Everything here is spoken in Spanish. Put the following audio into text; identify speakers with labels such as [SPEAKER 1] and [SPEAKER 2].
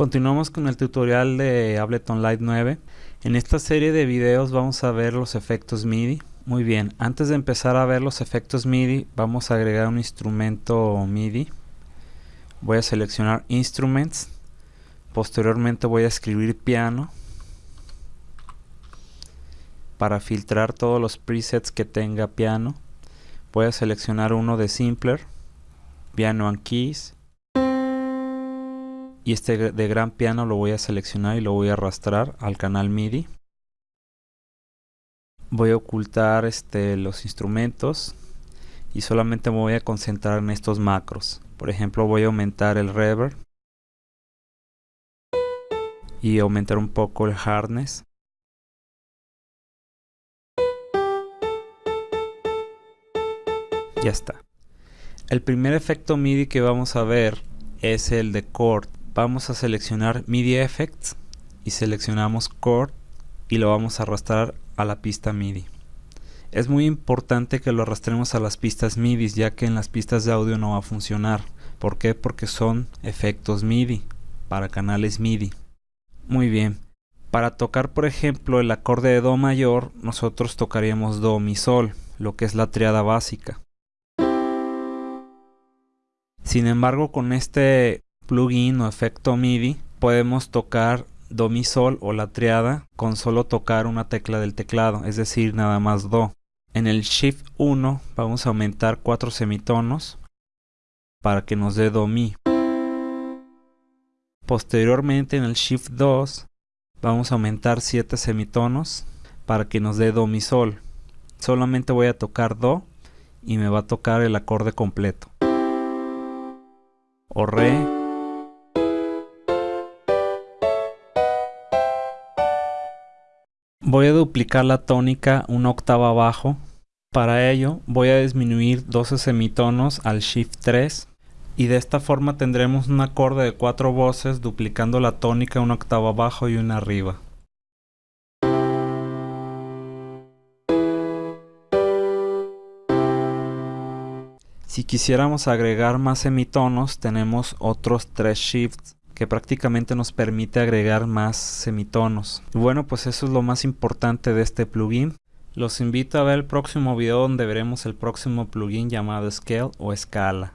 [SPEAKER 1] Continuamos con el tutorial de Ableton Live 9. En esta serie de videos vamos a ver los efectos MIDI. Muy bien, antes de empezar a ver los efectos MIDI, vamos a agregar un instrumento MIDI. Voy a seleccionar Instruments. Posteriormente voy a escribir piano. Para filtrar todos los presets que tenga piano, voy a seleccionar uno de Simpler, Piano and Keys y este de gran piano lo voy a seleccionar y lo voy a arrastrar al canal MIDI. Voy a ocultar este, los instrumentos y solamente me voy a concentrar en estos macros. Por ejemplo voy a aumentar el reverb y aumentar un poco el hardness. Ya está. El primer efecto MIDI que vamos a ver es el de chord vamos a seleccionar MIDI Effects y seleccionamos Chord y lo vamos a arrastrar a la pista MIDI. Es muy importante que lo arrastremos a las pistas MIDI ya que en las pistas de audio no va a funcionar. ¿Por qué? Porque son efectos MIDI para canales MIDI. Muy bien. Para tocar por ejemplo el acorde de Do mayor nosotros tocaríamos Do Mi Sol, lo que es la triada básica. Sin embargo con este plugin o efecto MIDI podemos tocar Do Mi Sol o la triada con solo tocar una tecla del teclado, es decir, nada más Do. En el Shift 1 vamos a aumentar cuatro semitonos para que nos dé Do Mi. Posteriormente en el Shift 2 vamos a aumentar 7 semitonos para que nos dé Do Mi Sol. Solamente voy a tocar Do y me va a tocar el acorde completo. O Re, Voy a duplicar la tónica una octava abajo. Para ello voy a disminuir 12 semitonos al Shift 3 y de esta forma tendremos un acorde de cuatro voces duplicando la tónica una octava abajo y una arriba. Si quisiéramos agregar más semitonos tenemos otros tres shifts que prácticamente nos permite agregar más semitonos. Y bueno, pues eso es lo más importante de este plugin. Los invito a ver el próximo video donde veremos el próximo plugin llamado Scale o Escala.